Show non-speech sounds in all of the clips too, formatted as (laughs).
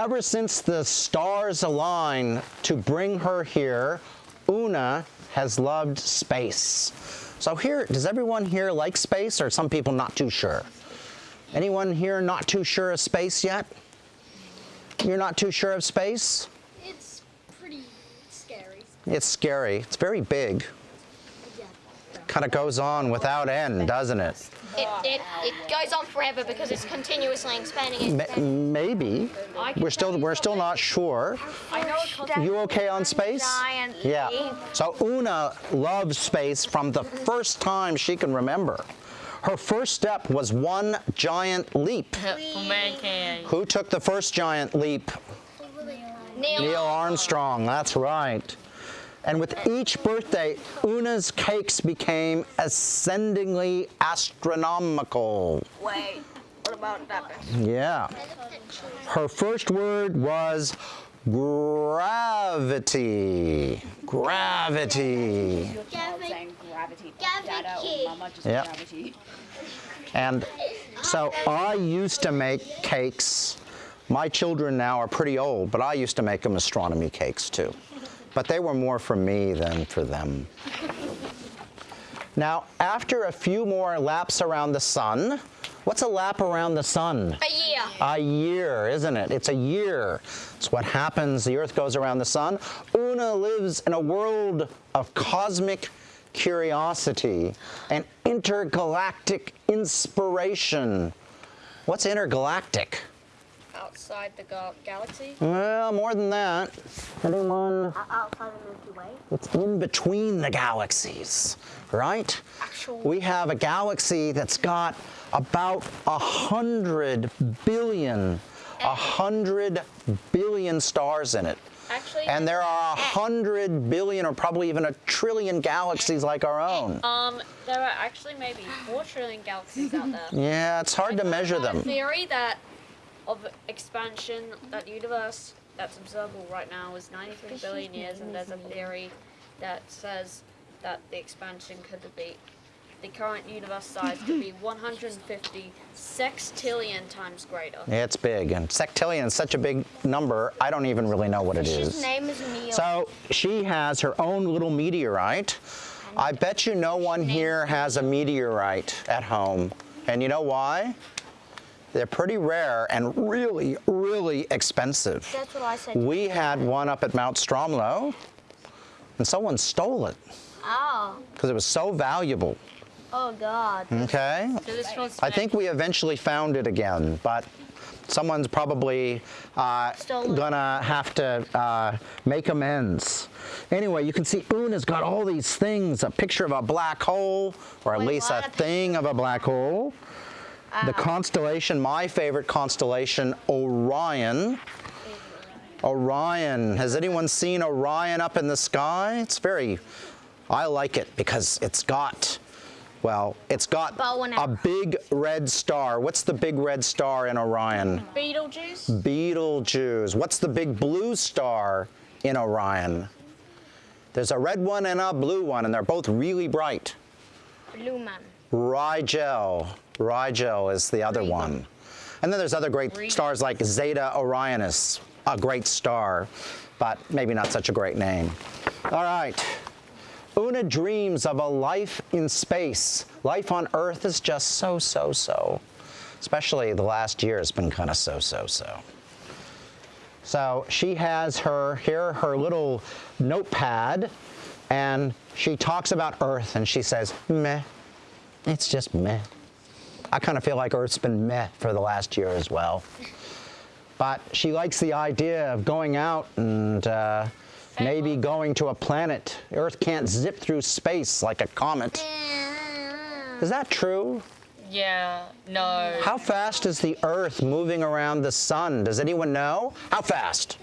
Ever since the stars align to bring her here, Una has loved space. So here, does everyone here like space or some people not too sure? Anyone here not too sure of space yet? You're not too sure of space? It's pretty scary. It's scary. It's very big. Kind of goes on without end, doesn't it? It, it, it goes on forever because it's continuously expanding. Ma- maybe. We're still we're still not sure. I know it costs You okay on space? Yeah. So Una loves space from the first time she can remember. Her first step was one giant leap. Who took the first giant leap? Neil, Neil Armstrong, that's right. And with each birthday, Una's cakes became ascendingly astronomical. Wait, what about that? Yeah. Her first word was gravity. Gravity. Gavin, gravity. Gravity. Dada or mama just Yep. gravity. And so I used to make cakes. My children now are pretty old, but I used to make them astronomy cakes too. But they were more for me than for them. Now, after a few more laps around the sun, what's a lap around the sun? a year. A year, isn't it? It's a year. It's what happens. The Earth goes around the sun. Una lives in a world of cosmic curiosity and intergalactic inspiration. What's intergalactic? Outside the gal- galaxy. Well, more than that. Anyone? Outside the Milky Way? It's in between the galaxies, right? We have a galaxy that's got about a hundred billion, a hundred billion stars in it. Actually, And there are a hundred billion or probably even a trillion galaxies like our own. Um, there are actually maybe four trillion galaxies out there. Yeah, it's hard to measure There's a them. theory that of expansion, that the universe that's observable right now is 93 billion years, and there's a theory that says that the expansion could be, the current universe size could be (laughs) 150 sextillion times greater. It's big, and sextillion is such a big number, I don't even really know what it his is. name is Neil. So she has her own little meteorite. I bet you no one here has a meteorite at home. And you know why? They're pretty rare and really, really expensive. That's what I said. We had one up at Mount Stromlo, and someone stole it Oh. because it was so valuable. Oh God. Okay? So this was I think we eventually found it again, but someone's probably uh, gonna have to uh, make amends. Anyway, you can see Una's got all these things, a picture of a black hole, or at Wait, least a what? thing of a black hole. The constellation, my favorite constellation, Orion. Orion. Has anyone seen Orion up in the sky? It's very, I like it because it's got, well, it's got a big red star. What's the big red star in Orion? Beetlejuice. Betelgeuse. What's the big blue star in Orion? There's a red one and a blue one, and they're both really bright. Blue man. Rigel. Rigel is the other one. And then there's other great stars like Zeta Orionis, a great star, but maybe not such a great name. All right. Una dreams of a life in space. Life on Earth is just so, so, so. Especially the last year has been kind of so, so, so. So she has her here, her little notepad, and she talks about Earth and she says, meh. It's just meh. I kind of feel like Earth's been meh for the last year as well. But she likes the idea of going out and uh, maybe going to a planet. Earth can't zip through space like a comet. Is that true? Yeah. No. How fast is the Earth moving around the sun? Does anyone know? How fast?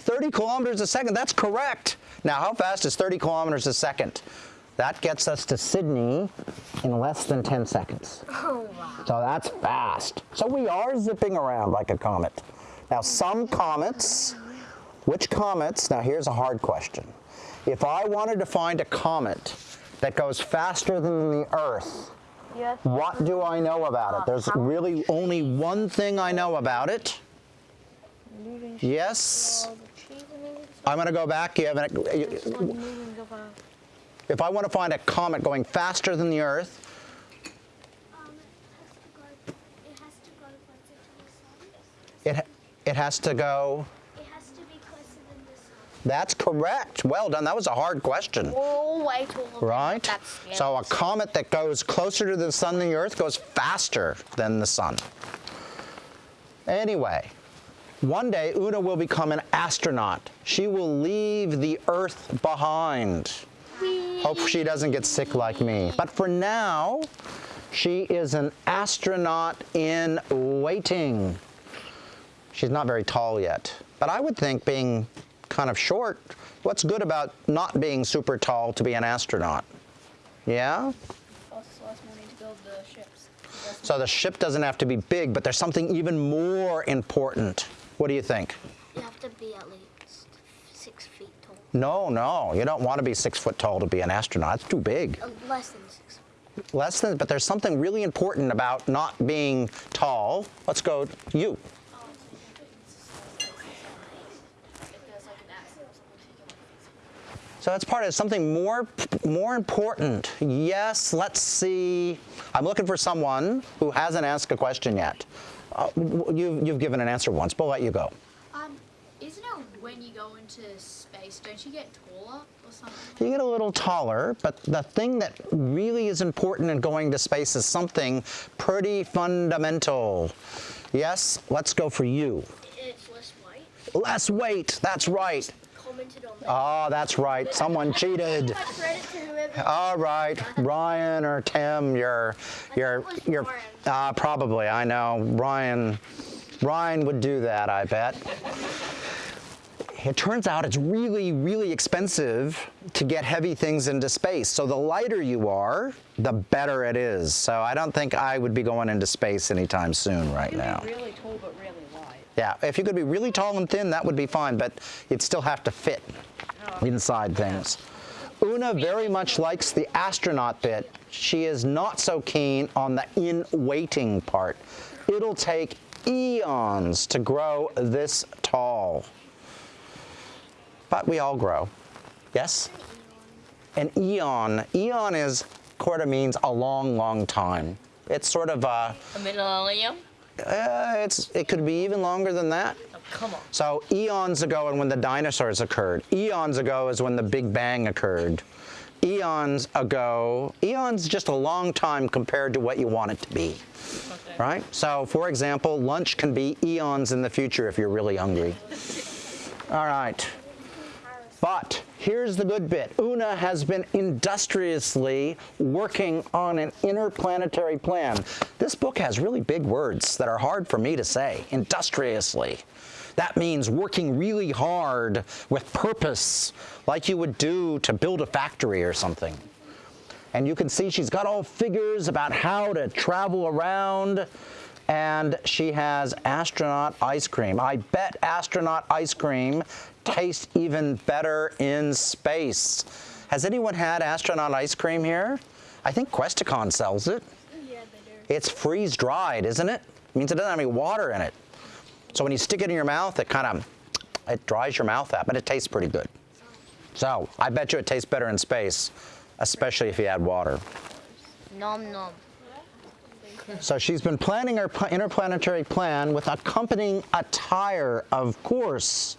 30 kilometers a second. That's correct. Now, how fast is 30 kilometers a second? That gets us to Sydney in less than 10 seconds. Oh wow. So that's fast. So we are zipping around like a comet. Now, some comets, which comets? Now, here's a hard question. If I wanted to find a comet that goes faster than the Earth, Yes. what do I know about it? There's really only one thing I know about it. Yes. I'm going to go back. You have an, you- if I want to find a comet going faster than the Earth, it has to go. It has to go. That's correct. Well done. That was a hard question. Oh, Right? That's So a comet that goes closer to the sun than the Earth goes faster than the sun. Anyway, one day Una will become an astronaut. She will leave the Earth behind. Hope she doesn't get sick like me. But for now, she is an astronaut in waiting. She's not very tall yet. But I would think being kind of short, what's good about not being super tall to be an astronaut? Yeah? Costs less money to build the ships. So the ship doesn't have to be big, but there's something even more important. What do you think? You have to be at least six feet tall. No, no, you don't want to be six foot tall to be an astronaut. It's too big. Uh, less than six. foot. Less than, but there's something really important about not being tall. Let's go, you. So that's part of something more, more important. Yes, let's see. I'm looking for someone who hasn't asked a question yet. Uh, you, you've given an answer once, but I'll let you go. Um, isn't it when you go into space, don't you get taller or something? You get a little taller, but the thing that really is important in going to space is something pretty fundamental. Yes, let's go for you. It's less white. Less weight, that's right. Oh, that's right. Someone cheated. (laughs) Credit to whoever. All right, Ryan or Tim, you're, you're, you're, uh, probably. I know Ryan. Ryan would do that, I bet. It turns out it's really, really expensive to get heavy things into space. So the lighter you are, the better it is. So I don't think I would be going into space anytime soon right You now. be really tall but really wide. Yeah, if you could be really tall and thin, that would be fine, but you'd still have to fit oh. inside things. Una very much likes the astronaut bit. She is not so keen on the in waiting part. It'll take eons to grow this tall. But we all grow. Yes? An eon. Eon is, quarter means a long, long time. It's sort of a, A millennium? uh, it's, it could be even longer than that. Oh, come on. So eons ago and when the dinosaurs occurred. Eons ago is when the Big Bang occurred. Eons ago, eons just a long time compared to what you want it to be. Okay. Right? So for example, lunch can be eons in the future if you're really hungry. (laughs) All right. But here's the good bit. Una has been industriously working on an interplanetary plan. This book has really big words that are hard for me to say. Industriously. That means working really hard with purpose, like you would do to build a factory or something. And you can see she's got all figures about how to travel around. And she has astronaut ice cream. I bet astronaut ice cream tastes even better in space. Has anyone had astronaut ice cream here? I think Questacon sells it. Yeah, they do. It's freeze dried, isn't it? It means it doesn't have any water in it. So when you stick it in your mouth, it kind of it dries your mouth out, but it tastes pretty good. So I bet you it tastes better in space, especially if you add water. Nom nom. So she's been planning her interplanetary plan with accompanying attire, of course.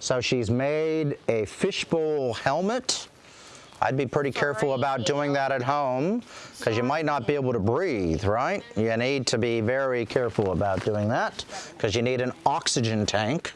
So she's made a fishbowl helmet. I'd be pretty careful about doing that at home because you might not be able to breathe, right? You need to be very careful about doing that because you need an oxygen tank.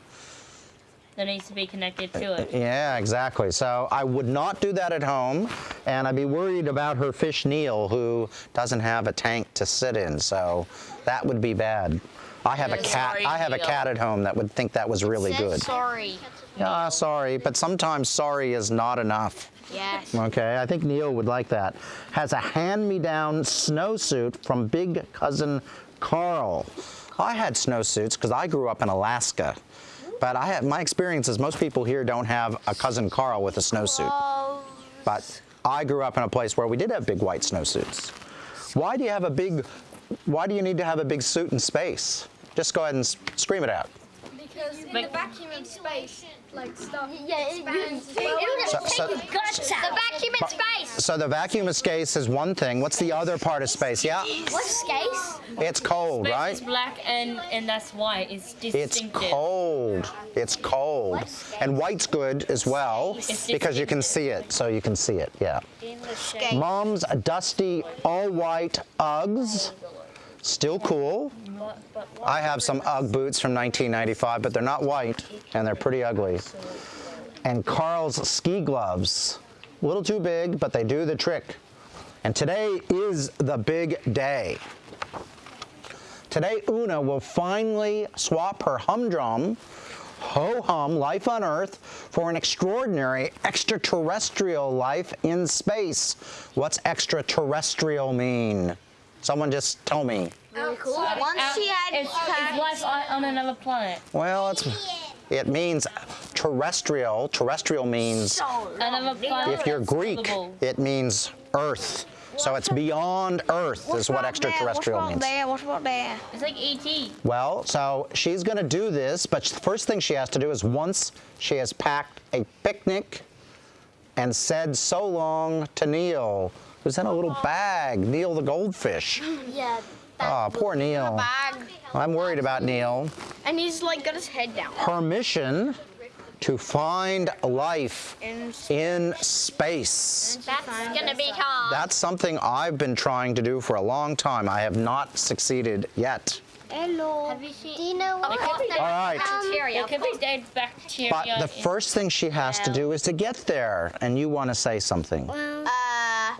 That needs to be connected to it. Yeah, exactly. So I would not do that at home, and I'd be worried about her fish Neil, who doesn't have a tank to sit in. So that would be bad. I have a cat. I have a cat at home that would think that was really good. sorry. Yeah, sorry, but sometimes sorry is not enough. Yes. Okay, I think Neil would like that. Has a hand-me-down snowsuit from Big Cousin Carl. I had snowsuits because I grew up in Alaska. But I have, my experience is most people here don't have a cousin Carl with a snowsuit. But I grew up in a place where we did have big white snowsuits. Why do you have a big, why do you need to have a big suit in space? Just go ahead and scream it out. Because in But- the vacuum of space, like stuff Yeah, it- expands well. it- So, so, The vacuum in space. so the vacuum of space is one thing. What's the other part of space? Yeah, What's space? it's cold, Space right? is black and and that's white. It's It's cold. It's cold. And white's good as well because you can see it. So you can see it, yeah. In the. Mom's dusty all white Uggs. Still cool. I have some Ugg boots from 1995, but they're not white and they're pretty ugly. And Carl's ski gloves. A little too big, but they do the trick. And today is the big day. Today, Una will finally swap her humdrum, ho hum life on Earth for an extraordinary extraterrestrial life in space. What's extraterrestrial mean? Someone just told me. Really cool. Once she had it's, it's life on on another planet. Well, it's, it means terrestrial. Terrestrial means, Another planet. if you're Greek, it means Earth. So it's beyond Earth is what extraterrestrial means. What about there? It's like E ET. Well, so she's going to do this, but the first thing she has to do is once she has packed a picnic and said so long to Neil, who's in a little bag, Neil the goldfish. (laughs) Yeah. Oh, poor Neil. Bag. I'm worried about Neil. And he's like got his head down. Her mission to find life In in space. That's gonna be hard. That's something I've been trying to do for a long time. I have not succeeded yet. Hello. Have you seen? Do you know what? All right. bacteria? It could be dead bacteria. But the first thing she has to do is to get there. And you want to say something. Well, Uh,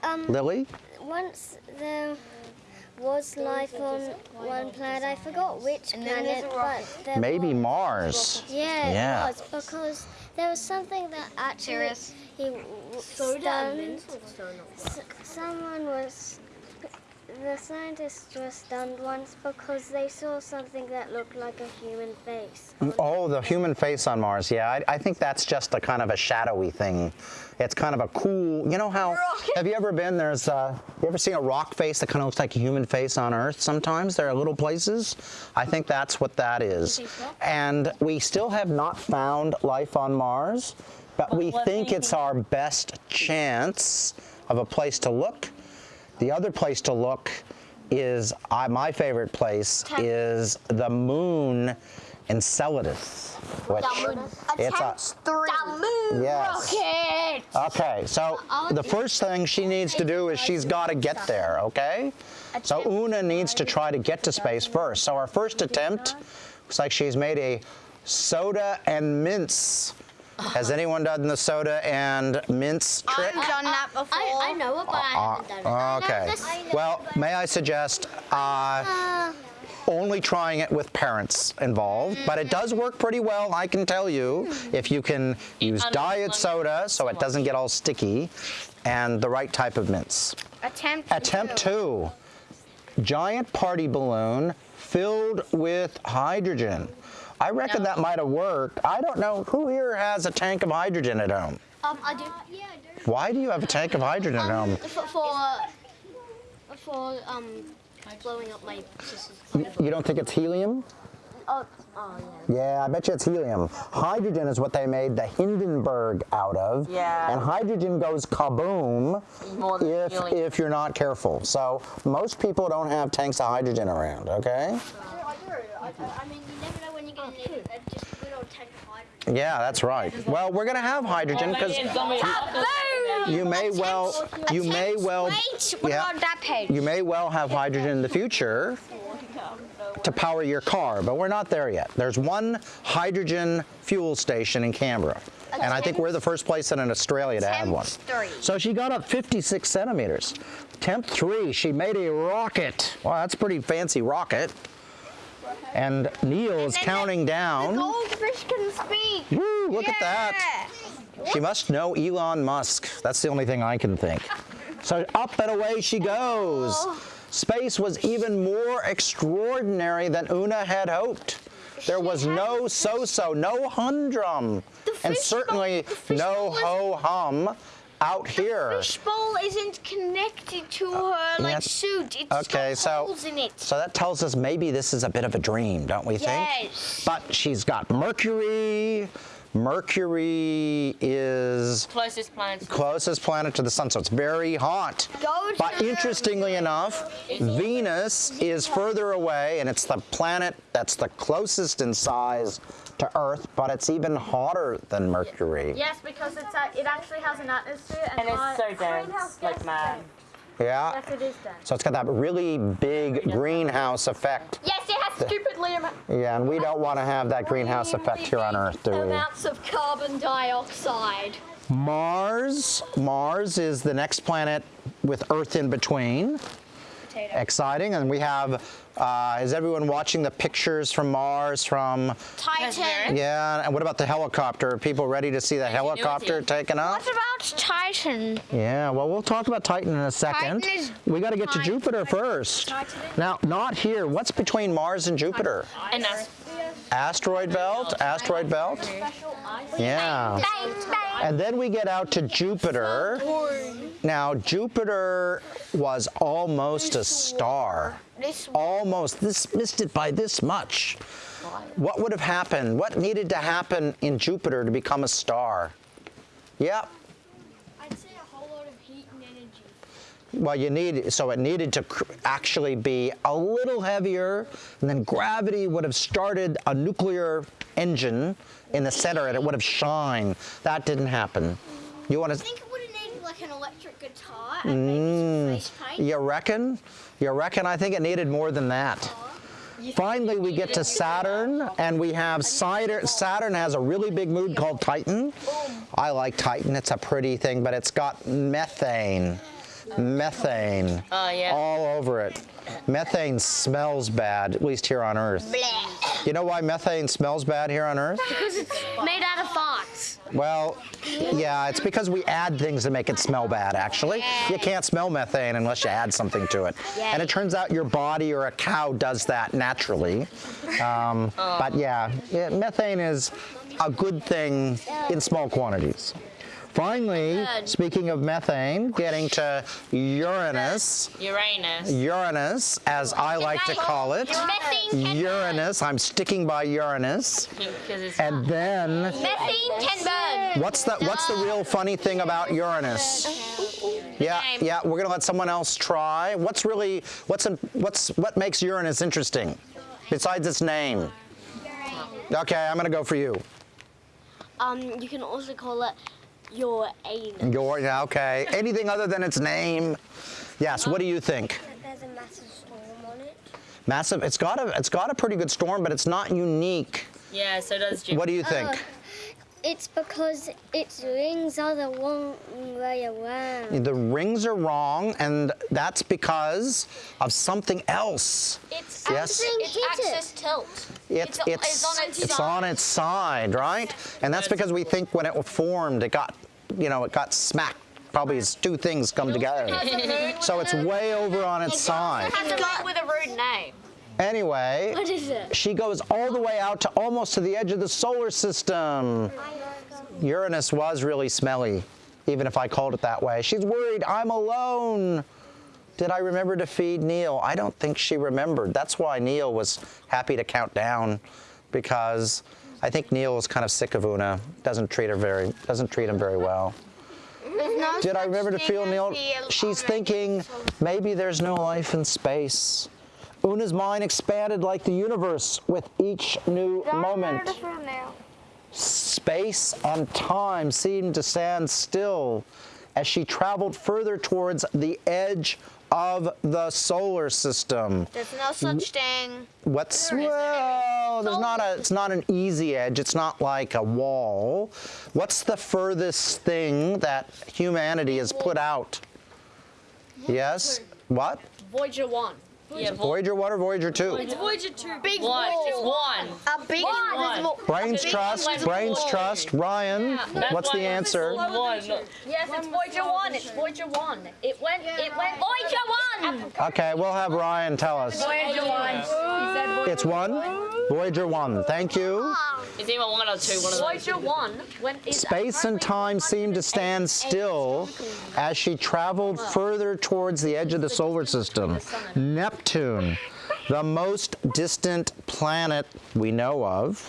um, Lily? once there was life on one planet. I forgot which And then there's planet, but there Maybe was. Mars. Yeah, Yeah. it was because there was something that actually Serious? he w- stunned. Someone was. The scientists were stunned once because they saw something that looked like a human face. Oh, the human face on Mars. Yeah, I, I think that's just a kind of a shadowy thing. It's kind of a cool, you know how, have you ever been, there's, uh, you ever seen a rock face that kind of looks like a human face on Earth sometimes? There are little places. I think that's what that is. And we still have not found life on Mars, but we think it's our best chance of a place to look. The other place to look is, uh, my favorite place is the moon Enceladus. Which it's a, three. yes. Rocket. Okay, so the first thing she needs to do is she's got to get there, okay? So Una needs to try to get to space first. So our first attempt looks like she's made a soda and mints. Has anyone done the soda and mints trick? I've done that before. I, I know it, but I haven't done it. Okay. Well, may I suggest uh, Uh, only trying it with parents involved, but it does work pretty well, I can tell you, if you can use diet soda so it doesn't get all sticky, and the right type of mints. Attempt. Attempt two, giant party balloon filled with hydrogen. I reckon that might have worked. I don't know, who here has a tank of hydrogen at home? Um, I do. yeah, I do. Why do you have a tank of hydrogen at home? For for, for um blowing up my sister's. You don't think it's helium? Oh, oh yeah. Yeah, I bet you it's helium. Hydrogen is what they made the Hindenburg out of. Yeah. And hydrogen goes kaboom if, helium. if you're not careful. So most people don't have tanks of hydrogen around, okay? I mean, you never know when you're going to need it. Just good old tank of hydrogen. Yeah, that's right. Well, we're gonna have hydrogen because you may well, you may well, yeah, about that page? you may well have hydrogen in the future to power your car, but we're not there yet. There's one hydrogen fuel station in Canberra, and I think we're the first place in Australia to have one. three. So she got up 56 centimeters. Temp three, she made a rocket. Wow, that's a pretty fancy rocket. And Neil is counting down. Goldfish can speak. Woo, look at that. She must know Elon Musk. That's the only thing I can think. So up and away she goes. Space was even more extraordinary than Una had hoped. There was no so-so, no humdrum, and certainly no ho-hum. Out here. Fishbowl isn't connected to uh, her like Yes. suit. It's Okay, got so holes in it. so that tells us maybe this is a bit of a dream, don't we think? Yes. But she's got Mercury. Mercury is Closest planet. closest planet to the sun, so it's very hot. But interestingly enough, Venus is further away, and it's the planet that's the closest in size to Earth, but it's even hotter than Mercury. Yes, because it's a, it actually has an atmosphere and, And it's so dense, like mad. Yeah. Yes, it is dense. So it's got that really big greenhouse effect. Yes, it has stupidly Yeah, and we don't want to have that greenhouse effect here on Earth, do we? amounts of carbon dioxide. Mars. Mars is the next planet with Earth in between. Exciting. And we have, uh, is everyone watching the pictures from Mars from, Titan. yeah, and what about the helicopter? Are people ready to see the helicopter taken up? What about Titan? Yeah, well, we'll talk about Titan in a second. Titan is We got to get to Jupiter first. Now, not here. What's between Mars and Jupiter? And that's Asteroid belt? Asteroid belt? Yeah. And then we get out to Jupiter. Now, Jupiter was almost a star. Almost. This missed it by this much. What would have happened? What needed to happen in Jupiter to become a star? Yep. I'd say a whole lot of heat and energy. Well, you need so it needed to cr- actually be a little heavier, and then gravity would have started a nuclear engine in the center, and it would have shined. That didn't happen. You want to? I think it would have needed like an electric guitar and maybe some mm. face paint. You reckon? You reckon? I think it needed more than that. Finally, we get to Saturn, and we have Saturn. Saturn has a really big moon called Titan. I like Titan. It's a pretty thing, but it's got methane. Methane Oh, yeah. all over it. Methane smells bad, at least here on Earth. You know why methane smells bad here on Earth? Because it's made out of fox. Well, yeah, it's because we add things to make it smell bad, actually. You can't smell methane unless you add something to it. And it turns out your body or a cow does that naturally. Um, (laughs) But yeah, yeah, methane is a good thing in small quantities. Finally, speaking of methane, getting to Uranus. Uranus. Uranus, as I like to call it. Methane Uranus, I'm sticking by Uranus. And then Methane can burn. What's the What's the real funny thing about Uranus? Yeah, yeah. We're gonna let someone else try. What's really What's in- What's What makes Uranus interesting, besides its name? Okay, I'm gonna go for you. Um, you can also call it your anus. Your yeah, okay. (laughs) Anything other than its name? Yes. What do you think? There's a massive storm on it. Massive. It's got a It's got a pretty good storm, but it's not unique. yeah, so does Jupiter. What do you think? Oh, It's because its rings are the wrong way around. The rings are wrong, and that's because of something else. It's Yes. axis, it's Hit it. axis tilt. It's, It's- it's, it's on its it's side. on its side, right? And that's because we think when it formed, it got, you know, it got smacked. Probably as two things come together. So it's way over on its side. It Has a moon with a rude name. Anyway, What is it? she goes all the way out to almost to the edge of the solar system. Uranus was really smelly, even if I called it that way. She's worried I'm alone. Did I remember to feed Neil? I don't think she remembered. That's why Neil was happy to count down, because I think Neil is kind of sick of Una. Doesn't treat her very, doesn't treat him very well. Did I remember to feel Neil? She's thinking maybe there's no life in space. Una's mind expanded like the universe with each new moment. Space and time seemed to stand still as she traveled further towards the edge of the solar system. There's no such thing. What's well? There's not a. It's not an easy edge. It's not like a wall. What's the furthest thing that humanity has put out? Yes. What? Voyager 1. Yeah, Voyager one or Voyager two? It's Voyager 2. Big one. wall. One. A big One. wall. Brains trust. Brains trust. Ryan. That's What's why the answer? One. Yes, it's Voyager 1. It's Voyager 1. It went, it went Voyager 1. Okay, we'll have Ryan tell us. Voyager 1. He said Voyager It's one. Voyager 1. Thank you. It's either one or two. One of those. Voyager 1 when is Space and time seemed to stand still as she traveled further towards the edge of the solar system. Neptune, the most distant planet we know of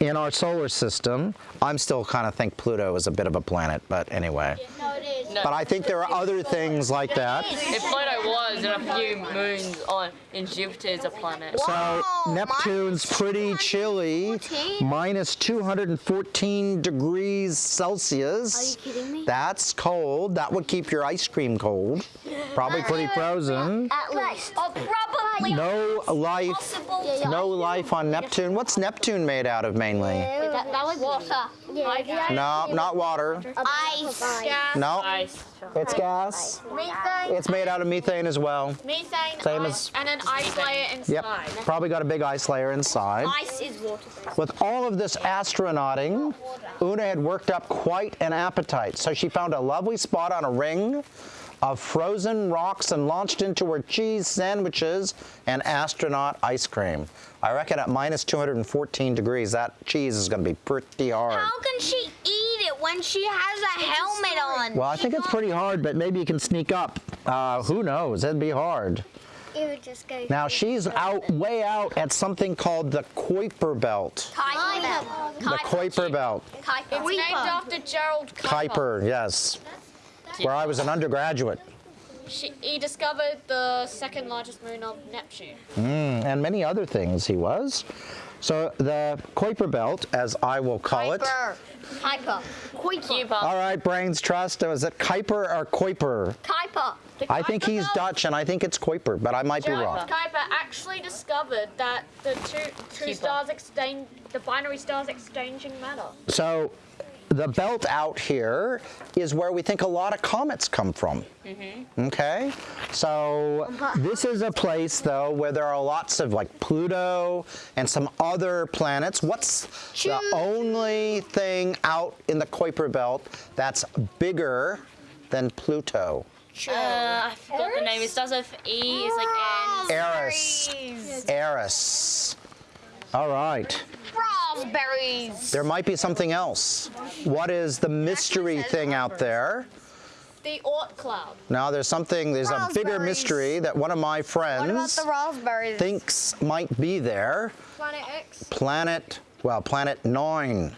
in our solar system. I'm still kind of think Pluto is a bit of a planet, but anyway. No, it is. No. But I think there are other things like that. If Pluto was, and a few moons on in Jupiter is a planet. So Neptune's pretty chilly, minus 214 degrees Celsius. Are you kidding me? That's cold. That would keep your ice cream cold. Probably pretty frozen. At least. Oh, probably No life, possible. no life on Neptune. What's Neptune made out of mainly? That, that was water. Yeah, No, not water. Ice. Ice. No, Ice. it's gas. Methane. It's made out of methane as well. methane Same ice, as- and an ice layer inside. Yep, probably got a big ice layer inside. Ice is water. With all of this astronauting, Una had worked up quite an appetite. So she found a lovely spot on a ring of frozen rocks and launched into her cheese sandwiches and astronaut ice cream. I reckon at minus 214 degrees, that cheese is going to be pretty hard. How can she eat it when she has a helmet on? Well, I think it's pretty hard, but maybe you can sneak up. Uh, who knows? It'd be hard. It would just go. Now, she's out, way out at something called the Kuiper Belt. Kuiper. Belt. The Kuiper Belt. Kuiper. It's named after Gerald Kuiper. Kuiper, yes. Where I was an undergraduate. She, he discovered the second largest moon of Neptune. and many other things he was. So the Kuiper Belt, as I will call it. Kuiper. Kuiper. Kuiper. Cuba. All right, brains trust. Was it Kuiper or Kuiper? Kuiper. I think he's Dutch, and I think it's Kuiper, but I might be wrong. Kuiper actually discovered that the two two stars exchange the binary stars exchanging matter. So the belt out here is where we think a lot of comets come from. Okay? So this is a place though where there are lots of like Pluto and some other planets. What's the only thing out in the Kuiper belt that's bigger than Pluto? Uh, I forgot the name. It starts with E. It's like N. Eris. Eris. All right. Raspberries. There might be something else. What is the mystery thing out there? The Oort cloud. Now there's something, there's a bigger mystery that one of my What about friends the raspberries? thinks might be there. Planet X. Planet, well, Planet 9.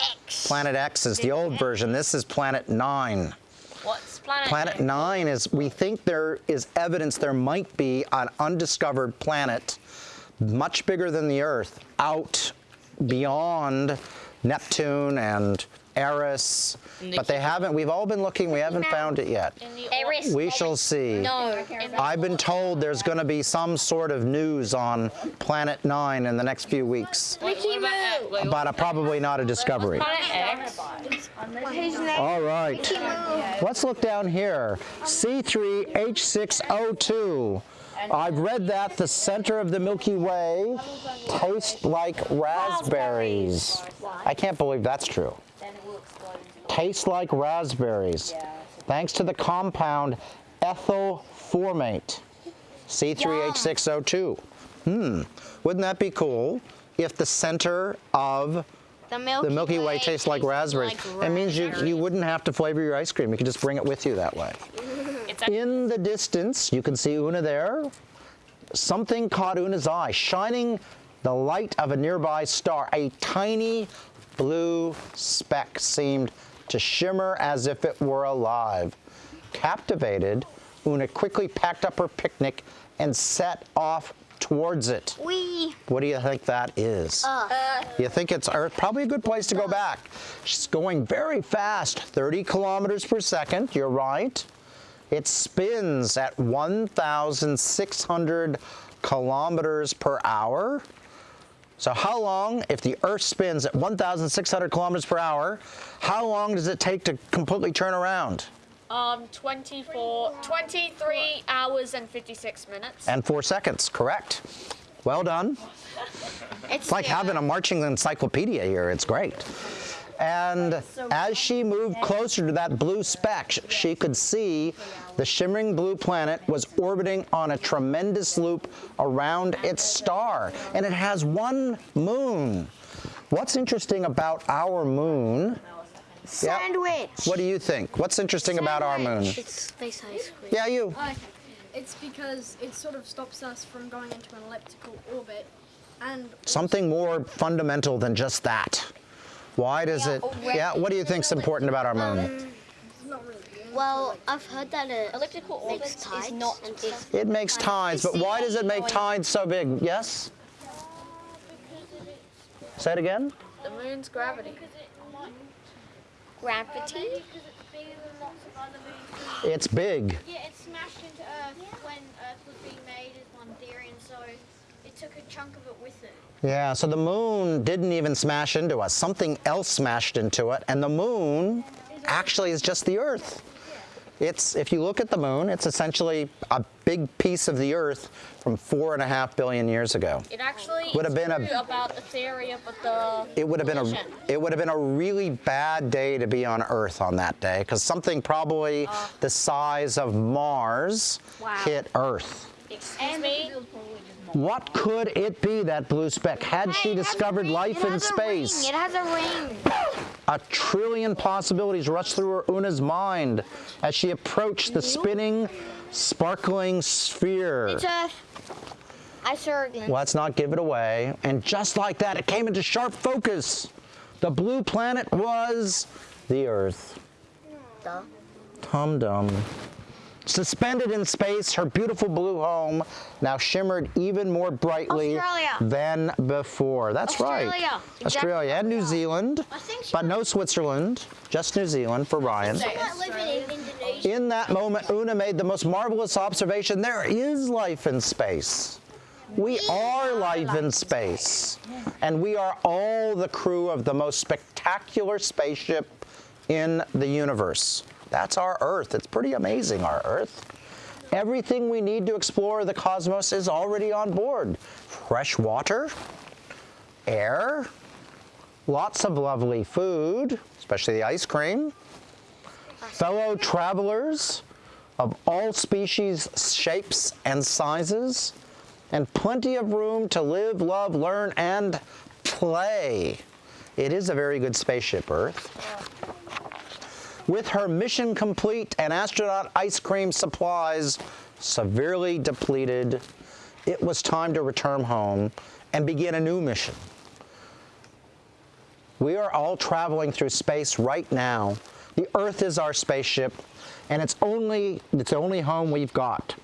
X. Planet X is the old version. This is Planet 9. What's planet? Planet 9 is, we think there is evidence there might be an undiscovered planet much bigger than the Earth out beyond Neptune and Eris. But they haven't, we've all been looking, we haven't found it yet. Eris. We shall see. No. I've been told there's going to be some sort of news on Planet 9 in the next few weeks, Wait, what about, uh, but uh, probably not a discovery. Planet X. All right. Let's look down here. C3H6O2. I've read that the center of the Milky Way tastes like raspberries. I can't believe that's true. Tastes like raspberries. Thanks to the compound ethyl formate. C3H6O2. Hmm. Wouldn't that be cool if the center of The Milky, the Milky Way tastes like raspberries. like It means you, you wouldn't have to flavor your ice cream. You could just bring it with you that way. It's a, In the distance, you can see Una there. Something caught Una's eye, shining the light of a nearby star. A tiny blue speck seemed to shimmer as if it were alive. Captivated, Una quickly packed up her picnic and set off towards it. We. What do you think that is? Uh. You think it's Earth? Probably a good place to go uh. back. She's going very fast, 30 kilometers per second. You're right. It spins at 1,600 kilometers per hour. So how long, if the Earth spins at 1,600 kilometers per hour, how long does it take to completely turn around? Um, 24, 23 hours and 56 minutes. And four seconds, correct. Well done. (laughs) It's like having a marching encyclopedia here. It's great. And as she moved closer to that blue speck, she could see The shimmering blue planet was orbiting on a tremendous loop around its star, and it has one moon. What's interesting about our moon? Yeah, Sandwich. What do you think? What's interesting about our moon? It's space ice cream. Yeah, you. Okay. It's because it sort of stops us from going into an elliptical orbit and Something more fundamental than just that. Why does it? Oh, yeah, what do you think's important about our moon? not. Well, I've heard that it Elliptical makes orbits tides. is not It makes tides, but why does it make tides so big? Yes? Say it again? the moon's gravity. Gravity. It's big. Yeah, it smashed into Earth when Earth was being made, is one theory, and so it took a chunk of it with it. Yeah, so the moon didn't even smash into us. Something else smashed into it, and the moon actually is just the Earth. It's, if you look at the moon, it's essentially a big piece of the Earth from four and a half billion years ago. It actually Would have been a- about the theory of the It would have been a it would have been a really bad day to be on Earth on that day because something probably uh, the size of Mars hit Earth. Excuse me. What could it be that blue speck? Had she discovered life in space? It has a ring. A trillion possibilities rushed through her Una's mind as she approached the spinning, sparkling sphere. It's Earth. I saw again. Let's not give it away. And just like that, it came into sharp focus. The blue planet was the Earth. Duh. Tum dum. Suspended in space, her beautiful blue home now shimmered even more brightly Australia. than before. That's right. Australia. Australia and New Zealand, but no Switzerland, just New Zealand for Ryan. Not living in Indonesia. In that moment, Una made the most marvelous observation. There is life in space. We are life in space. And we are all the crew of the most spectacular spaceship in the universe. That's our Earth. It's pretty amazing, our Earth. Everything we need to explore the cosmos is already on board. Fresh water, air, lots of lovely food, especially the ice cream, fellow travelers of all species, shapes, and sizes, and plenty of room to live, love, learn, and play. It is a very good spaceship, Earth. With her mission complete and astronaut ice cream supplies severely depleted, it was time to return home and begin a new mission. We are all traveling through space right now. The Earth is our spaceship, and it's only it's the only home we've got.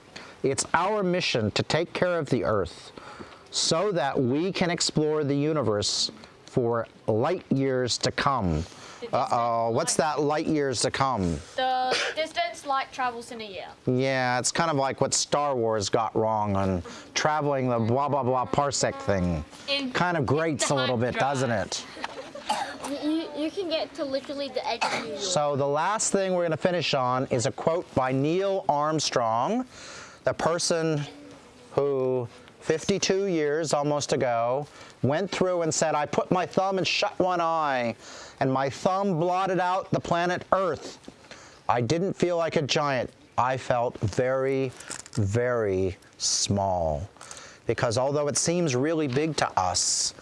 It's our mission to take care of the Earth so that we can explore the universe for light years to come. Uh-oh, what's that light years to come? The distance light travels in a year. Yeah, it's kind of like what Star Wars got wrong on traveling the blah blah blah parsec thing. In- Kind of grates a little bit, doesn't it? You, you can get to literally the edge of New York. So the last thing we're going to finish on is a quote by Neil Armstrong, the person who 52 years almost ago went through and said, I put my thumb and shut one eye, and my thumb blotted out the planet Earth. I didn't feel like a giant. I felt very, very small. Because although it seems really big to us,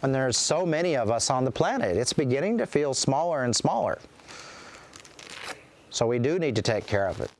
when there's so many of us on the planet, it's beginning to feel smaller and smaller. So we do need to take care of it.